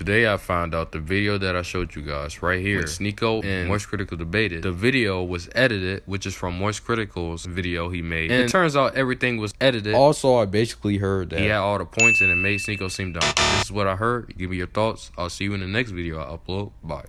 Today I found out the video that I showed you guys right here, Sneako and MoistCr1tikal debated. The video was edited, which is from MoistCr1tikal's video he made. And it turns out everything was edited. Also, I basically heard that he had all the points and it made Sneako seem dumb. This is what I heard. Give me your thoughts. I'll see you in the next video I upload. Bye.